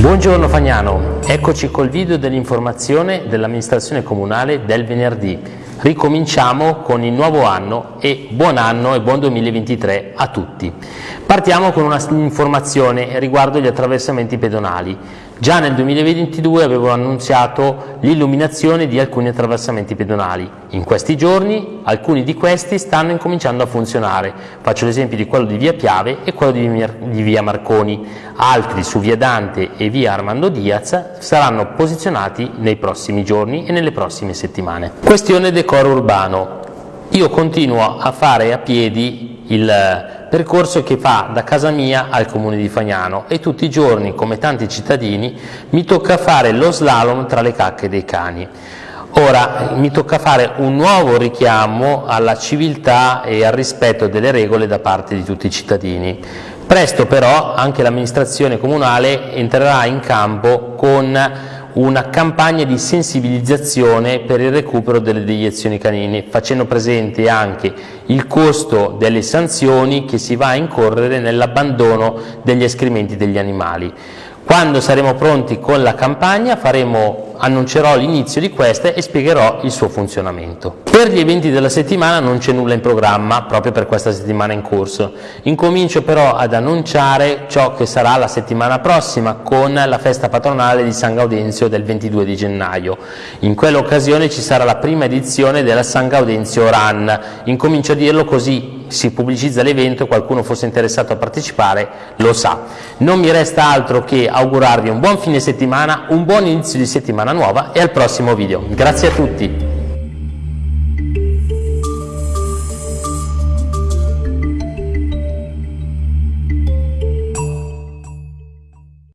Buongiorno Fagnano, eccoci col video dell'informazione dell'amministrazione comunale del venerdì. Ricominciamo con il nuovo anno e buon anno e buon 2023 a tutti. Partiamo con un'informazione riguardo gli attraversamenti pedonali. Già nel 2022 avevo annunziato l'illuminazione di alcuni attraversamenti pedonali. In questi giorni alcuni di questi stanno incominciando a funzionare. Faccio l'esempio di quello di via Piave e quello di via Marconi. Altri su via Dante e via Armando Diaz saranno posizionati nei prossimi giorni e nelle prossime settimane. Questione decoro urbano. Io continuo a fare a piedi il percorso che fa da casa mia al comune di Fagnano e tutti i giorni, come tanti cittadini, mi tocca fare lo slalom tra le cacche dei cani. Ora mi tocca fare un nuovo richiamo alla civiltà e al rispetto delle regole da parte di tutti i cittadini. Presto però anche l'amministrazione comunale entrerà in campo con una campagna di sensibilizzazione per il recupero delle deiezioni canine, facendo presente anche il costo delle sanzioni che si va a incorrere nell'abbandono degli escrementi degli animali. Quando saremo pronti con la campagna faremo, annuncerò l'inizio di questa e spiegherò il suo funzionamento. Per gli eventi della settimana non c'è nulla in programma, proprio per questa settimana in corso. Incomincio però ad annunciare ciò che sarà la settimana prossima con la festa patronale di San Gaudenzio del 22 di gennaio. In quell'occasione ci sarà la prima edizione della San Gaudenzio Run. Incomincio a dirlo così si pubblicizza l'evento qualcuno fosse interessato a partecipare lo sa. Non mi resta altro che augurarvi un buon fine settimana, un buon inizio di settimana nuova e al prossimo video. Grazie a tutti!